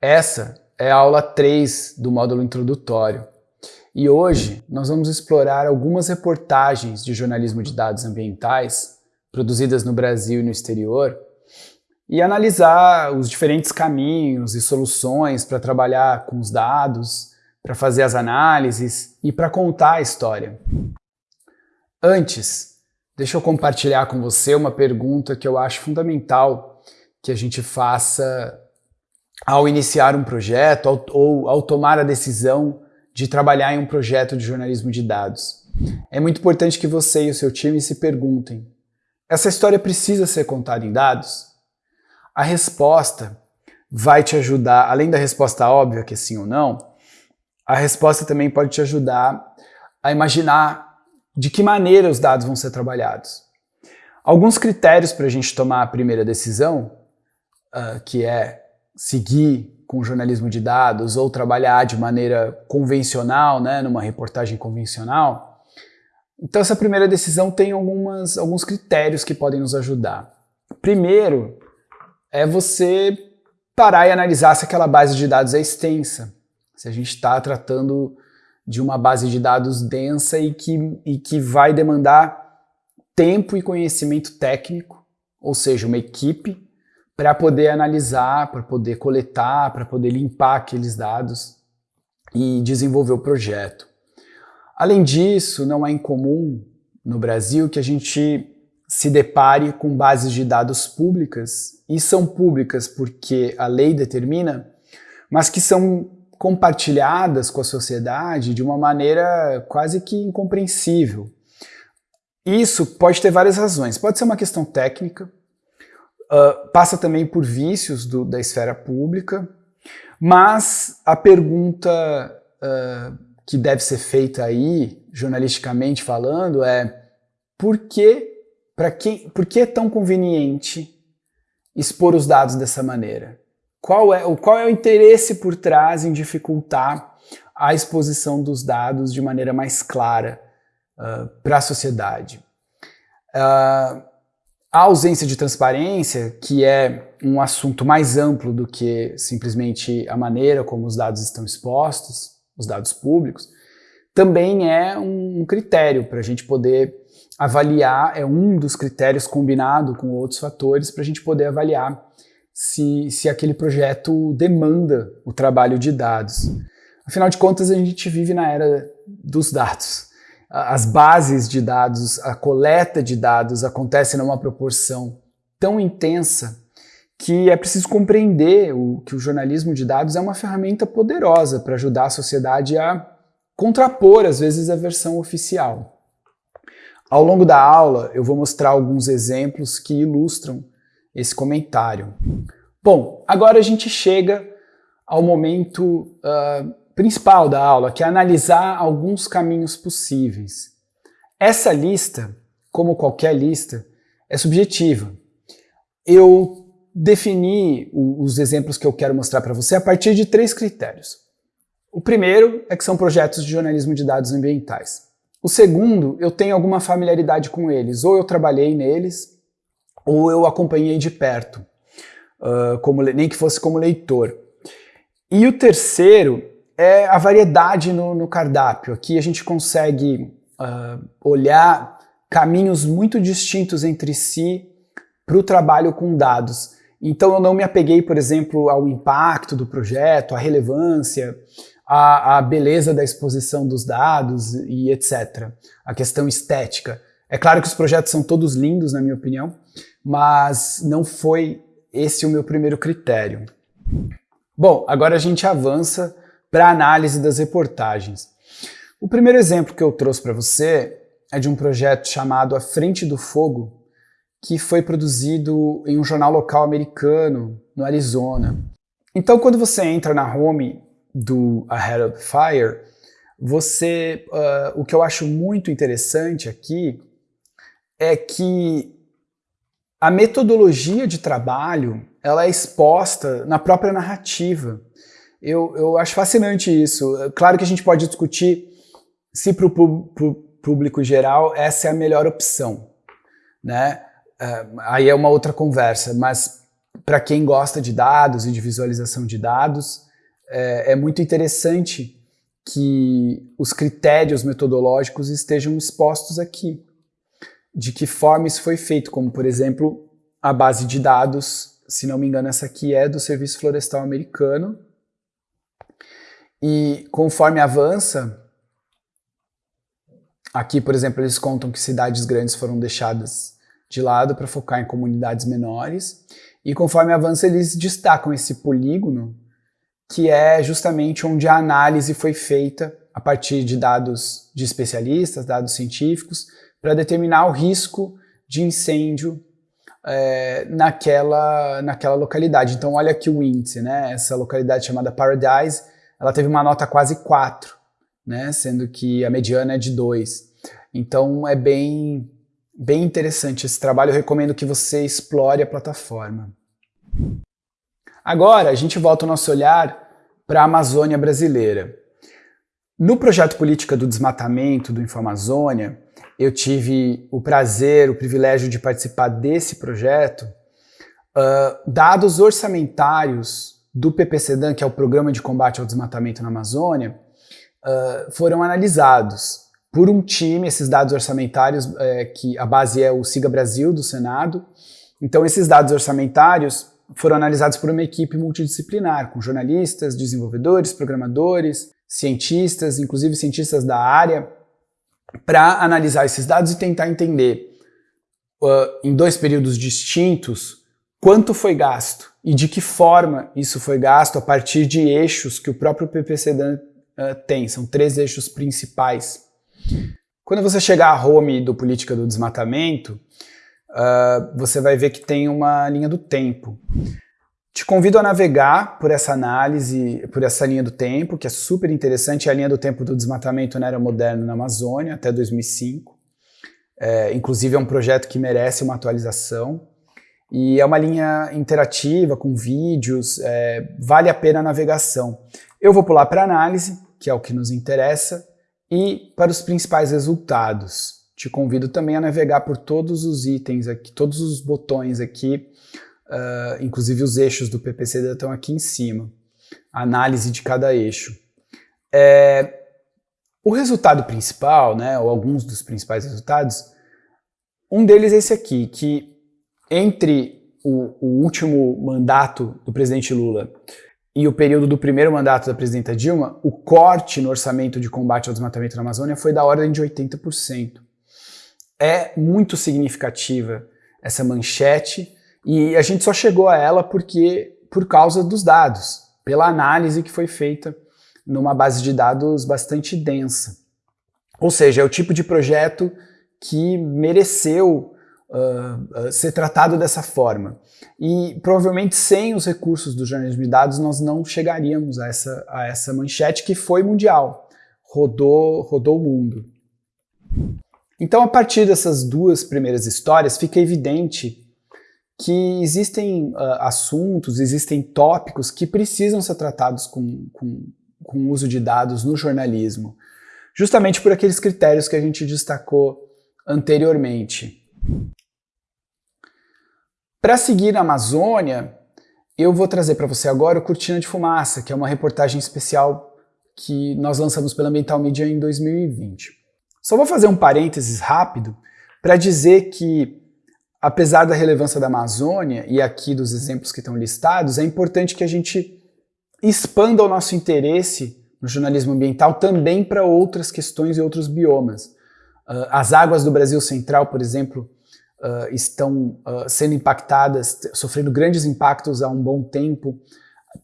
Essa é a aula 3 do módulo introdutório. E hoje nós vamos explorar algumas reportagens de jornalismo de dados ambientais produzidas no Brasil e no exterior e analisar os diferentes caminhos e soluções para trabalhar com os dados, para fazer as análises e para contar a história. Antes, deixa eu compartilhar com você uma pergunta que eu acho fundamental que a gente faça ao iniciar um projeto ou ao tomar a decisão de trabalhar em um projeto de jornalismo de dados. É muito importante que você e o seu time se perguntem, essa história precisa ser contada em dados? A resposta vai te ajudar, além da resposta óbvia, que é sim ou não, a resposta também pode te ajudar a imaginar de que maneira os dados vão ser trabalhados. Alguns critérios para a gente tomar a primeira decisão, uh, que é seguir com jornalismo de dados ou trabalhar de maneira convencional, né, numa reportagem convencional. Então essa primeira decisão tem algumas, alguns critérios que podem nos ajudar. Primeiro é você parar e analisar se aquela base de dados é extensa, se a gente está tratando de uma base de dados densa e que, e que vai demandar tempo e conhecimento técnico, ou seja, uma equipe para poder analisar, para poder coletar, para poder limpar aqueles dados e desenvolver o projeto. Além disso, não é incomum no Brasil que a gente se depare com bases de dados públicas, e são públicas porque a lei determina, mas que são compartilhadas com a sociedade de uma maneira quase que incompreensível. Isso pode ter várias razões. Pode ser uma questão técnica, uh, passa também por vícios do, da esfera pública, mas a pergunta uh, que deve ser feita aí, jornalisticamente falando, é por que, para quem, por que é tão conveniente expor os dados dessa maneira? Qual é, qual é o interesse por trás em dificultar a exposição dos dados de maneira mais clara uh, para a sociedade? Uh, a ausência de transparência, que é um assunto mais amplo do que simplesmente a maneira como os dados estão expostos, os dados públicos, também é um critério para a gente poder avaliar, é um dos critérios combinado com outros fatores para a gente poder avaliar se, se aquele projeto demanda o trabalho de dados. Afinal de contas, a gente vive na era dos dados as bases de dados, a coleta de dados acontece numa proporção tão intensa que é preciso compreender o, que o jornalismo de dados é uma ferramenta poderosa para ajudar a sociedade a contrapor, às vezes, a versão oficial. Ao longo da aula, eu vou mostrar alguns exemplos que ilustram esse comentário. Bom, agora a gente chega ao momento uh, principal da aula, que é analisar alguns caminhos possíveis. Essa lista, como qualquer lista, é subjetiva. Eu defini os exemplos que eu quero mostrar para você a partir de três critérios. O primeiro é que são projetos de jornalismo de dados ambientais. O segundo, eu tenho alguma familiaridade com eles, ou eu trabalhei neles, ou eu acompanhei de perto, uh, como, nem que fosse como leitor. E o terceiro é a variedade no, no cardápio. Aqui a gente consegue uh, olhar caminhos muito distintos entre si para o trabalho com dados. Então eu não me apeguei, por exemplo, ao impacto do projeto, à relevância, à, à beleza da exposição dos dados e etc. A questão estética. É claro que os projetos são todos lindos, na minha opinião, mas não foi esse o meu primeiro critério. Bom, agora a gente avança para análise das reportagens. O primeiro exemplo que eu trouxe para você é de um projeto chamado A Frente do Fogo, que foi produzido em um jornal local americano, no Arizona. Então, quando você entra na home do Ahead of Fire, você, uh, o que eu acho muito interessante aqui é que a metodologia de trabalho ela é exposta na própria narrativa. Eu, eu acho fascinante isso. Claro que a gente pode discutir se para o público geral essa é a melhor opção, né? Uh, aí é uma outra conversa, mas para quem gosta de dados e de visualização de dados, é, é muito interessante que os critérios metodológicos estejam expostos aqui. De que forma isso foi feito, como por exemplo a base de dados, se não me engano essa aqui é do Serviço Florestal Americano, e conforme avança, aqui por exemplo eles contam que cidades grandes foram deixadas de lado para focar em comunidades menores, e conforme avança eles destacam esse polígono que é justamente onde a análise foi feita a partir de dados de especialistas, dados científicos, para determinar o risco de incêndio é, naquela, naquela localidade. Então olha aqui o índice, né? essa localidade chamada Paradise, ela teve uma nota quase 4, né? sendo que a mediana é de 2. Então é bem, bem interessante esse trabalho, eu recomendo que você explore a plataforma. Agora a gente volta o nosso olhar para a Amazônia brasileira. No projeto Política do Desmatamento do Infamazônia, eu tive o prazer, o privilégio de participar desse projeto. Uh, dados orçamentários do PPCDAN, que é o Programa de Combate ao Desmatamento na Amazônia, uh, foram analisados por um time, esses dados orçamentários, é, que a base é o Siga Brasil, do Senado. Então, esses dados orçamentários foram analisados por uma equipe multidisciplinar, com jornalistas, desenvolvedores, programadores, cientistas, inclusive cientistas da área, para analisar esses dados e tentar entender, uh, em dois períodos distintos, quanto foi gasto e de que forma isso foi gasto a partir de eixos que o próprio PPCDAN uh, tem. São três eixos principais. Quando você chegar à home do Política do Desmatamento, uh, você vai ver que tem uma linha do tempo. Te convido a navegar por essa análise, por essa linha do tempo, que é super interessante, é a linha do tempo do desmatamento na era moderna na Amazônia, até 2005. É, inclusive é um projeto que merece uma atualização. E é uma linha interativa, com vídeos, é, vale a pena a navegação. Eu vou pular para análise, que é o que nos interessa, e para os principais resultados. Te convido também a navegar por todos os itens aqui, todos os botões aqui, uh, inclusive os eixos do PPC estão aqui em cima. análise de cada eixo. É, o resultado principal, né, ou alguns dos principais resultados, um deles é esse aqui, que entre o, o último mandato do presidente Lula e o período do primeiro mandato da presidenta Dilma, o corte no orçamento de combate ao desmatamento na Amazônia foi da ordem de 80% é muito significativa essa manchete e a gente só chegou a ela porque por causa dos dados, pela análise que foi feita numa base de dados bastante densa. Ou seja, é o tipo de projeto que mereceu uh, uh, ser tratado dessa forma. E provavelmente sem os recursos do jornalismo de dados nós não chegaríamos a essa, a essa manchete que foi mundial, rodou, rodou o mundo. Então, a partir dessas duas primeiras histórias, fica evidente que existem uh, assuntos, existem tópicos que precisam ser tratados com, com, com uso de dados no jornalismo, justamente por aqueles critérios que a gente destacou anteriormente. Para seguir na Amazônia, eu vou trazer para você agora o Cortina de Fumaça, que é uma reportagem especial que nós lançamos pela Ambiental Media em 2020. Só vou fazer um parênteses rápido para dizer que, apesar da relevância da Amazônia e aqui dos exemplos que estão listados, é importante que a gente expanda o nosso interesse no jornalismo ambiental também para outras questões e outros biomas. Uh, as águas do Brasil Central, por exemplo, uh, estão uh, sendo impactadas, sofrendo grandes impactos há um bom tempo.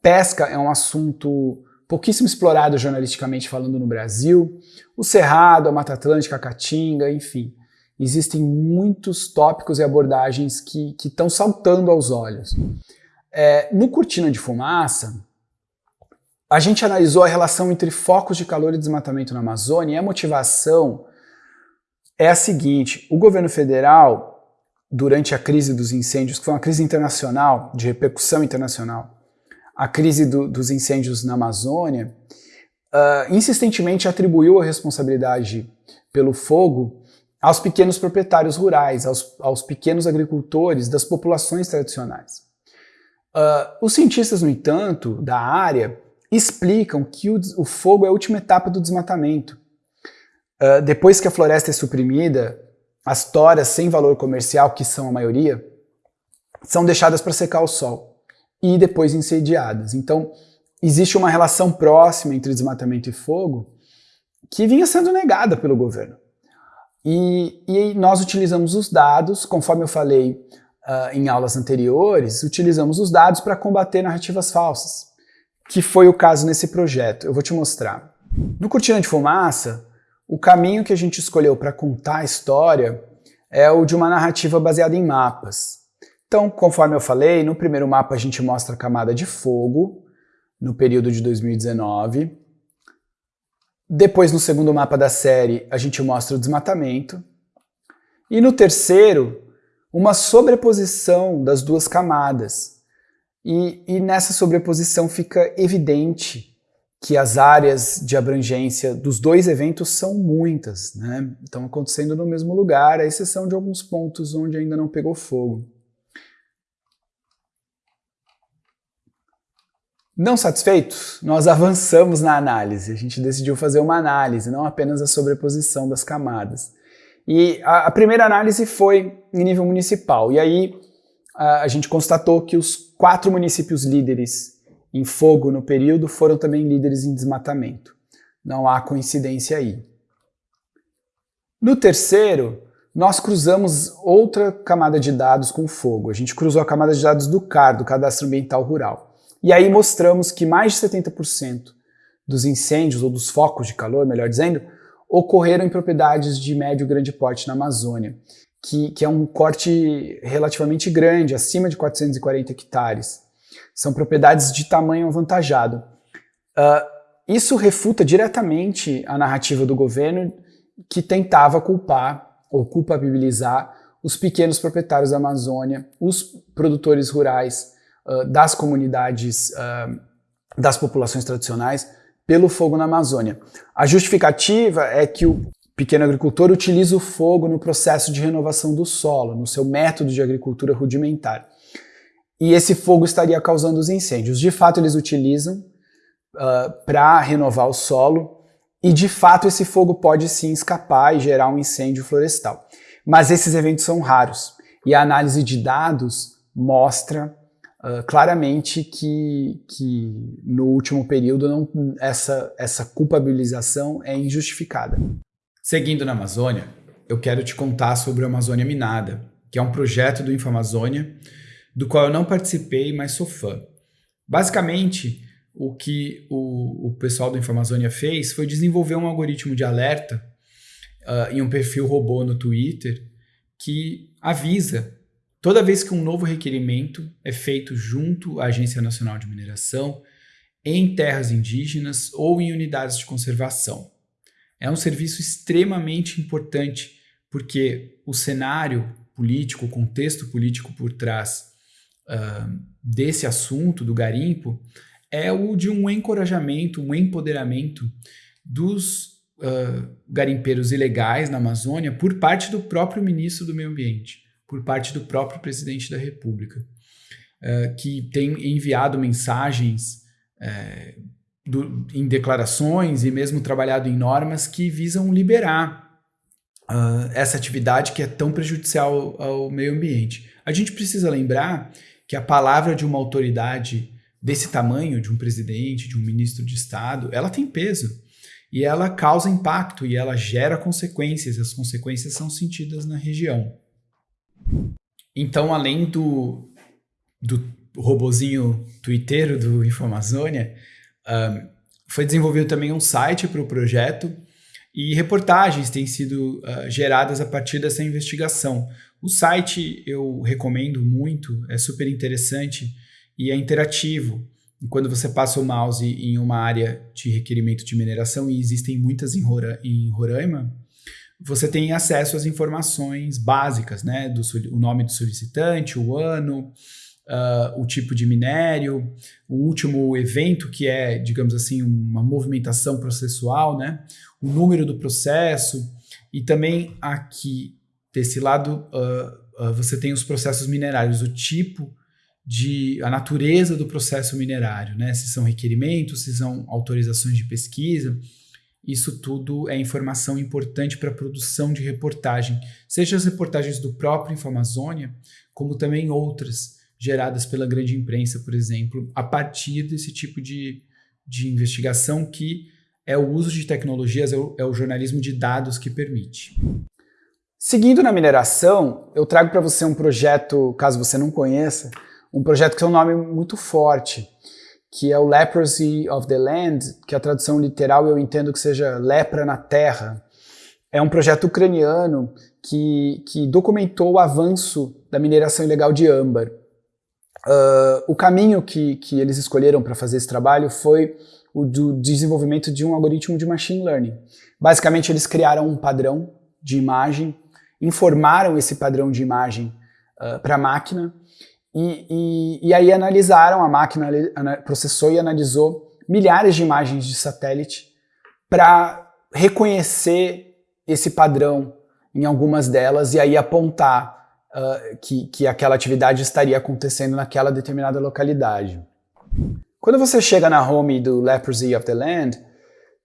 Pesca é um assunto pouquíssimo explorado jornalisticamente falando no Brasil, o Cerrado, a Mata Atlântica, a Caatinga, enfim. Existem muitos tópicos e abordagens que estão saltando aos olhos. É, no Cortina de Fumaça, a gente analisou a relação entre focos de calor e desmatamento na Amazônia e a motivação é a seguinte, o governo federal, durante a crise dos incêndios, que foi uma crise internacional, de repercussão internacional, a crise do, dos incêndios na Amazônia, uh, insistentemente atribuiu a responsabilidade pelo fogo aos pequenos proprietários rurais, aos, aos pequenos agricultores das populações tradicionais. Uh, os cientistas, no entanto, da área, explicam que o, o fogo é a última etapa do desmatamento. Uh, depois que a floresta é suprimida, as toras sem valor comercial, que são a maioria, são deixadas para secar o sol e depois incendiadas. Então, existe uma relação próxima entre desmatamento e fogo que vinha sendo negada pelo governo. E, e nós utilizamos os dados, conforme eu falei uh, em aulas anteriores, utilizamos os dados para combater narrativas falsas, que foi o caso nesse projeto. Eu vou te mostrar. No Cortina de Fumaça, o caminho que a gente escolheu para contar a história é o de uma narrativa baseada em mapas. Então, conforme eu falei, no primeiro mapa a gente mostra a camada de fogo, no período de 2019. Depois, no segundo mapa da série, a gente mostra o desmatamento. E no terceiro, uma sobreposição das duas camadas. E, e nessa sobreposição fica evidente que as áreas de abrangência dos dois eventos são muitas, né? Estão acontecendo no mesmo lugar, à exceção de alguns pontos onde ainda não pegou fogo. Não satisfeitos, nós avançamos na análise. A gente decidiu fazer uma análise, não apenas a sobreposição das camadas. E a, a primeira análise foi em nível municipal. E aí a, a gente constatou que os quatro municípios líderes em fogo no período foram também líderes em desmatamento. Não há coincidência aí. No terceiro, nós cruzamos outra camada de dados com fogo. A gente cruzou a camada de dados do CAR, do Cadastro Ambiental Rural. E aí mostramos que mais de 70% dos incêndios, ou dos focos de calor, melhor dizendo, ocorreram em propriedades de médio e grande porte na Amazônia, que, que é um corte relativamente grande, acima de 440 hectares. São propriedades de tamanho avantajado. Uh, isso refuta diretamente a narrativa do governo que tentava culpar ou culpabilizar os pequenos proprietários da Amazônia, os produtores rurais, das comunidades, uh, das populações tradicionais, pelo fogo na Amazônia. A justificativa é que o pequeno agricultor utiliza o fogo no processo de renovação do solo, no seu método de agricultura rudimentar. E esse fogo estaria causando os incêndios. De fato, eles utilizam uh, para renovar o solo, e de fato esse fogo pode sim escapar e gerar um incêndio florestal. Mas esses eventos são raros, e a análise de dados mostra uh, claramente que, que no último período não, essa, essa culpabilização é injustificada. Seguindo na Amazônia, eu quero te contar sobre a Amazônia Minada, que é um projeto do InfoAmazônia, do qual eu não participei, mas sou fã. Basicamente, o que o, o pessoal do InfoAmazônia fez foi desenvolver um algoritmo de alerta uh, em um perfil robô no Twitter que avisa Toda vez que um novo requerimento é feito junto à Agência Nacional de Mineração, em terras indígenas ou em unidades de conservação. É um serviço extremamente importante porque o cenário político, o contexto político por trás uh, desse assunto, do garimpo, é o de um encorajamento, um empoderamento dos uh, garimpeiros ilegais na Amazônia por parte do próprio ministro do Meio Ambiente por parte do próprio presidente da República, uh, que tem enviado mensagens do, em declarações e mesmo trabalhado em normas que visam liberar uh, essa atividade que é tão prejudicial ao meio ambiente. A gente precisa lembrar que a palavra de uma autoridade desse tamanho, de um presidente, de um ministro de Estado, ela tem peso e ela causa impacto e ela gera consequências. As consequências são sentidas na região. Então, além do, do robozinho twitteiro do Infomazônia, um, foi desenvolvido também um site para o projeto e reportagens têm sido uh, geradas a partir dessa investigação. O site eu recomendo muito, é super interessante e é interativo. quando você passa o mouse em uma área de requerimento de mineração, e existem muitas em, Rora, em Roraima, você tem acesso às informações básicas, né? Do, o nome do solicitante, o ano, uh, o tipo de minério, o último evento que é, digamos assim, uma movimentação processual, né? o número do processo, e também aqui, desse lado, uh, uh, você tem os processos minerários, o tipo de a natureza do processo minerário, né? Se são requerimentos, se são autorizações de pesquisa. Isso tudo é informação importante para a produção de reportagem, seja as reportagens do próprio Infamazônia, como também outras geradas pela grande imprensa, por exemplo, a partir desse tipo de, de investigação que é o uso de tecnologias, é o, é o jornalismo de dados que permite. Seguindo na mineração, eu trago para você um projeto, caso você não conheça, um projeto que tem um nome muito forte, que é o Leprosy of the Land, que a tradução literal eu entendo que seja lepra na terra. É um projeto ucraniano que, que documentou o avanço da mineração ilegal de âmbar. Uh, o caminho que, que eles escolheram para fazer esse trabalho foi o do desenvolvimento de um algoritmo de machine learning. Basicamente, eles criaram um padrão de imagem, informaram esse padrão de imagem uh, para a máquina e, e, e, aí analisaram, a máquina processou e analisou milhares de imagens de satélite para reconhecer esse padrão em algumas delas e aí apontar uh, que, que aquela atividade estaria acontecendo naquela determinada localidade. Quando você chega na home do Leprosy of the Land,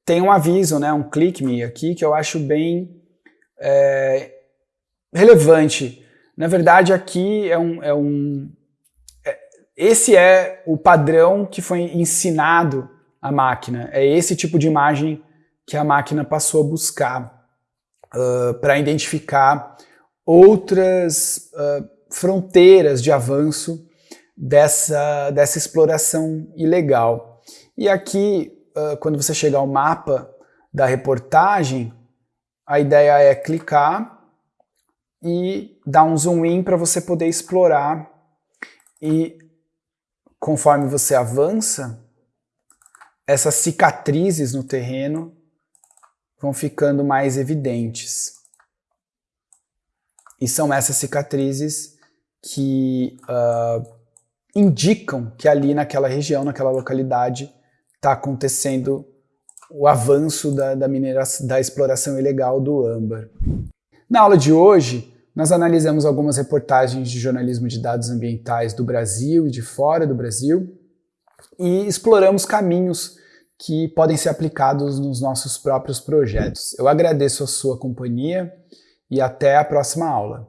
tem um aviso, né, um click me aqui que eu acho bem é, relevante. Na verdade, aqui é um, é um, esse é o padrão que foi ensinado à máquina. É esse tipo de imagem que a máquina passou a buscar uh, para identificar outras uh, fronteiras de avanço dessa, dessa exploração ilegal. E aqui, uh, quando você chegar ao mapa da reportagem, a ideia é clicar e dar um zoom in para você poder explorar e conforme você avança, essas cicatrizes no terreno vão ficando mais evidentes. E são essas cicatrizes que uh, indicam que ali naquela região, naquela localidade, está acontecendo o avanço da, da, mineração, da exploração ilegal do âmbar. Na aula de hoje, nós analisamos algumas reportagens de jornalismo de dados ambientais do Brasil e de fora do Brasil e exploramos caminhos que podem ser aplicados nos nossos próprios projetos. Eu agradeço a sua companhia e até a próxima aula.